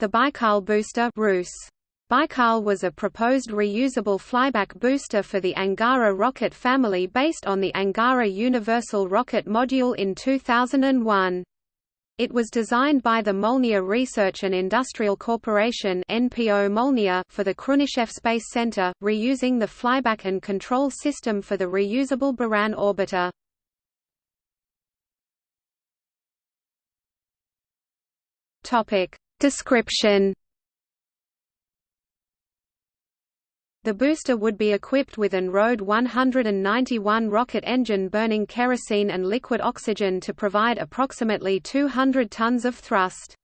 The Baikal booster Rus. Baikal was a proposed reusable flyback booster for the Angara rocket family based on the Angara Universal Rocket Module in 2001. It was designed by the Molniya Research and Industrial Corporation (NPO Molniya) for the Khrunichev Space Center, reusing the flyback and control system for the reusable Buran orbiter. Topic description. The booster would be equipped with an RD 191 rocket engine burning kerosene and liquid oxygen to provide approximately 200 tons of thrust.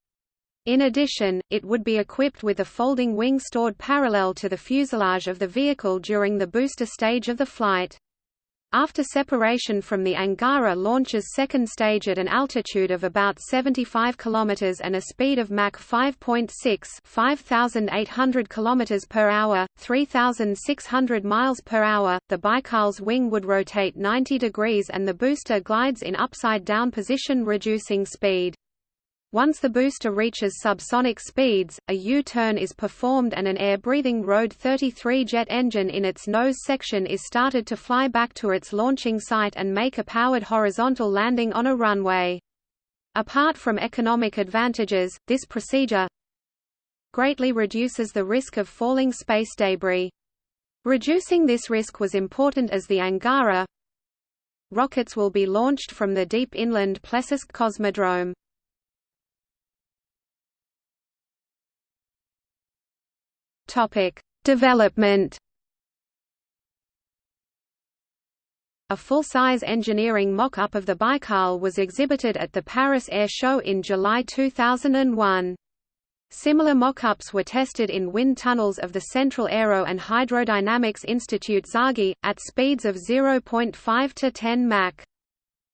In addition, it would be equipped with a folding wing stored parallel to the fuselage of the vehicle during the booster stage of the flight. After separation from the Angara launches second stage at an altitude of about 75 km and a speed of Mach 5.6 5800 km per hour, 3600 miles per hour, the Baikal's wing would rotate 90 degrees and the booster glides in upside-down position reducing speed. Once the booster reaches subsonic speeds, a U-turn is performed and an air-breathing RD 33 jet engine in its nose section is started to fly back to its launching site and make a powered horizontal landing on a runway. Apart from economic advantages, this procedure greatly reduces the risk of falling space debris. Reducing this risk was important as the Angara rockets will be launched from the deep inland Plesetsk Cosmodrome. Topic: Development. A full-size engineering mock-up of the Baikal was exhibited at the Paris Air Show in July 2001. Similar mock-ups were tested in wind tunnels of the Central Aero and Hydrodynamics Institute TsAGI, at speeds of 0.5 to 10 Mach.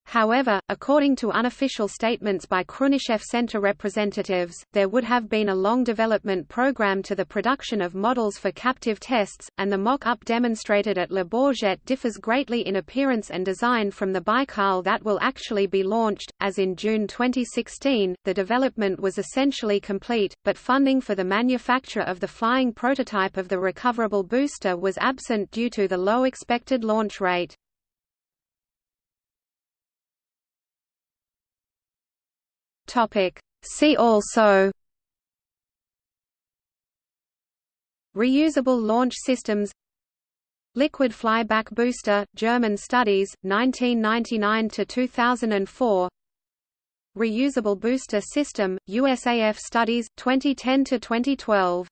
However, according to unofficial statements by Khrunichev Center representatives, there would have been a long development program to the production of models for captive tests, and the mock-up demonstrated at Le Bourget differs greatly in appearance and design from the Baikal that will actually be launched. As in June 2016, the development was essentially complete, but funding for the manufacture of the flying prototype of the recoverable booster was absent due to the low expected launch rate. Topic. See also Reusable launch systems Liquid flyback booster, German studies, 1999–2004 Reusable booster system, USAF studies, 2010–2012